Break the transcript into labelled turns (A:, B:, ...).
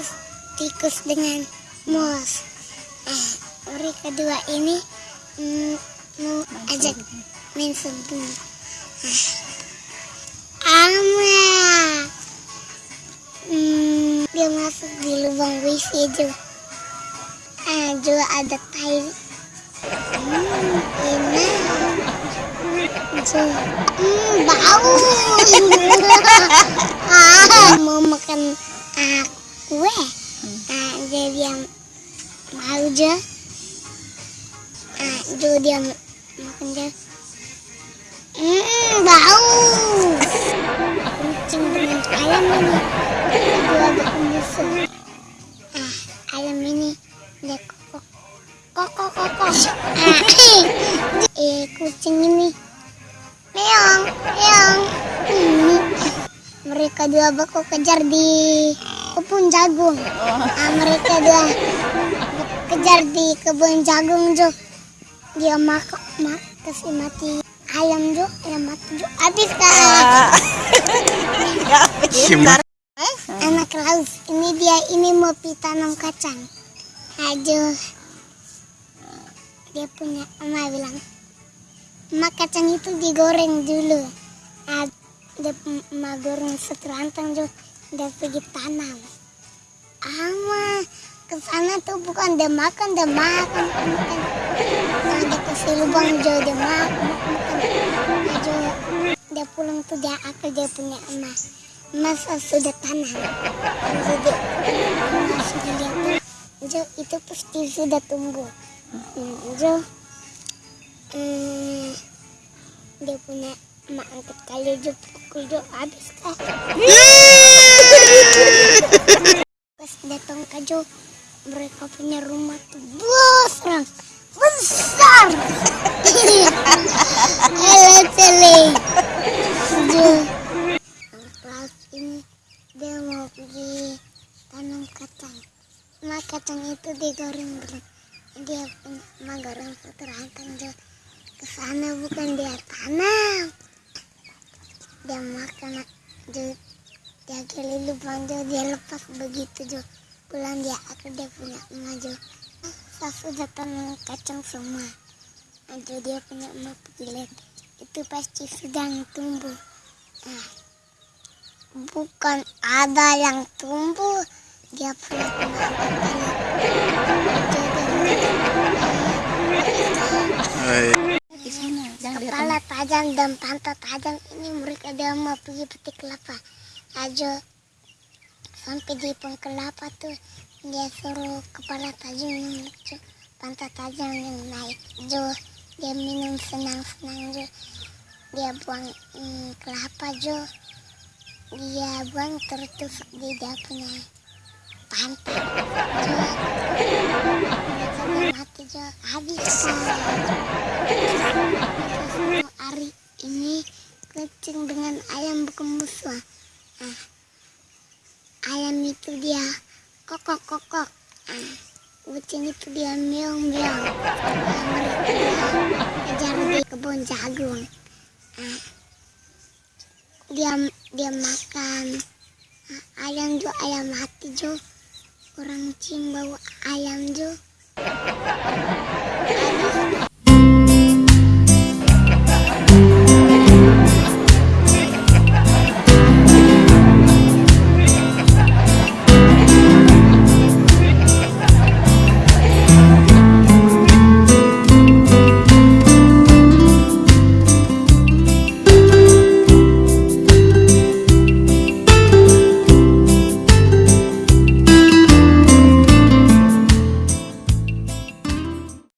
A: versus tikus dengan mouse. Nah, mereka dua ini mm, mau ajak main sembunyi. Nah, Ama. Hmm, dia masuk di lubang WC Jo. Ah, Jo ada tai. Hmm, enak. Hmm, bau. ah, mau makan ah, kue. Ah, dia dia mau Jo. Ah, Jo dia makan Jo. Hmm, bau. Kucing dengan ayam ini dua bermusuh. Ah, ayam ini dia kokok, kokok, kokok. Ah, eh, kucing ini meong, meong. Hmm. Mereka dua baku kejar di kebun jagung. Ah, mereka dua kejar di kebun jagung jo. Dia mak mak kasih mati ayam jo, ayam mati jo. Habis kak.
B: Gimana?
A: Anak laus, ini dia ini mau pi tanam kacang. Aduh, dia punya emak bilang, emak kacang itu digoreng dulu. Ah, dia emak goreng seterantang jo, dia pergi tanam. Ama ke sana tuh bukan dia makan, dia makan. Nah, dia kasih lubang jo, dia makan, dia pulang tuh dia akal dia punya emas. Masa sudah tanam. Sudah emas sudah lihat Jo itu pasti sudah tumbuh. Jo hmm, dia punya emak angkat kali Jo pukul Jo habis kah pas datang ke Jo mereka punya rumah tuh besar besar. Halo Celi Jo laut ini dia mau pergi tanam kacang. Nah kacang itu digoreng dulu dia punya emak goreng dia ke sana bukan dia tanam. Dia makan gali lubang dia, dia lepas begitu jo. Pulang dia aku dia punya emak jo. Saya sudah tanam kacang semua. Ajo dia punya emak lihat. Itu pasti sedang tumbuh. Nah, bukan ada yang tumbuh. Dia punya
B: lihat
A: kepala tajam dan pantat tajam. Ini mereka dia mau pergi petik kelapa aja sampai di pohon kelapa tuh dia suruh kepala yang lucu pantat tajam yang naik. Jo dia minum senang-senang jo. Dia buang mm, kelapa jo. Dia buang tertusuk di dia punya pantat. Jo. Mati jo. Habis hari ini kucing dengan ayam berkemusuhan ah, ayam itu dia kokok kokok. Ah, kucing itu dia meong meong. Kejar di kebun jagung. Ah, dia dia makan. Ayam jo ayam mati jo. Orang cium bau ayam jo